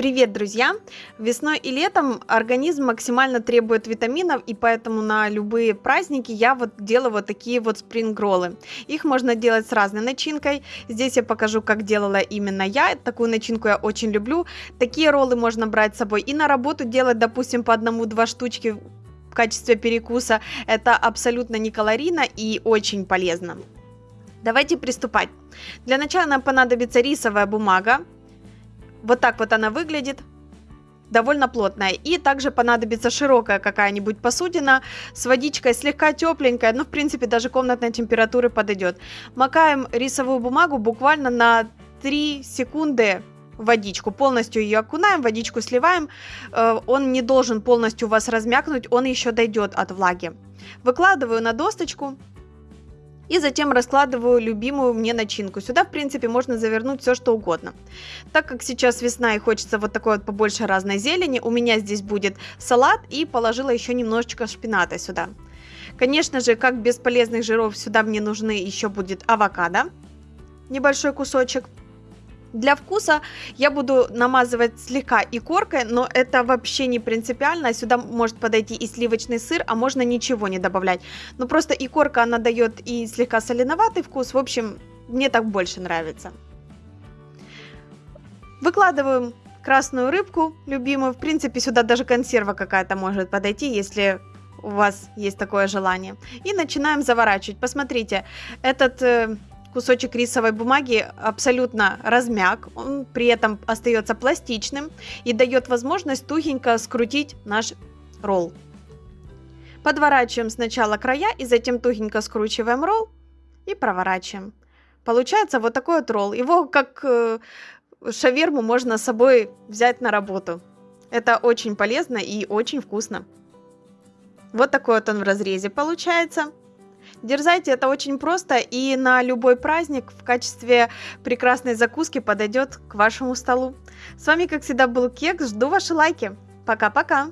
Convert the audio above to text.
Привет, друзья! Весной и летом организм максимально требует витаминов, и поэтому на любые праздники я вот делаю вот такие вот спринг-роллы. Их можно делать с разной начинкой. Здесь я покажу, как делала именно я. Такую начинку я очень люблю. Такие роллы можно брать с собой и на работу делать, допустим, по одному-два штучки в качестве перекуса. Это абсолютно не калорийно и очень полезно. Давайте приступать. Для начала нам понадобится рисовая бумага, вот так вот она выглядит. Довольно плотная. И также понадобится широкая какая-нибудь посудина с водичкой слегка тепленькая. Ну, в принципе, даже комнатной температуры подойдет. Макаем рисовую бумагу буквально на 3 секунды водичку. Полностью ее окунаем, водичку сливаем. Э, он не должен полностью вас размякнуть, он еще дойдет от влаги. Выкладываю на досточку и затем раскладываю любимую мне начинку. Сюда, в принципе, можно завернуть все, что угодно. Так как сейчас весна и хочется вот такой вот побольше разной зелени, у меня здесь будет салат и положила еще немножечко шпината сюда. Конечно же, как без полезных жиров, сюда мне нужны еще будет авокадо, небольшой кусочек. Для вкуса я буду намазывать слегка и коркой, но это вообще не принципиально. Сюда может подойти и сливочный сыр, а можно ничего не добавлять. Но просто и корка она дает и слегка соленоватый вкус. В общем, мне так больше нравится. Выкладываем красную рыбку, любимую. В принципе, сюда даже консерва какая-то может подойти, если у вас есть такое желание. И начинаем заворачивать. Посмотрите, этот э, кусочек рисовой бумаги абсолютно размяк, он при этом остается пластичным и дает возможность тугенько скрутить наш ролл. Подворачиваем сначала края и затем тугенько скручиваем ролл и проворачиваем. Получается вот такой вот ролл. Его как э, шаверму можно с собой взять на работу. Это очень полезно и очень вкусно. Вот такой вот он в разрезе получается. Дерзайте, это очень просто и на любой праздник в качестве прекрасной закуски подойдет к вашему столу. С вами, как всегда, был Кекс. Жду ваши лайки. Пока-пока!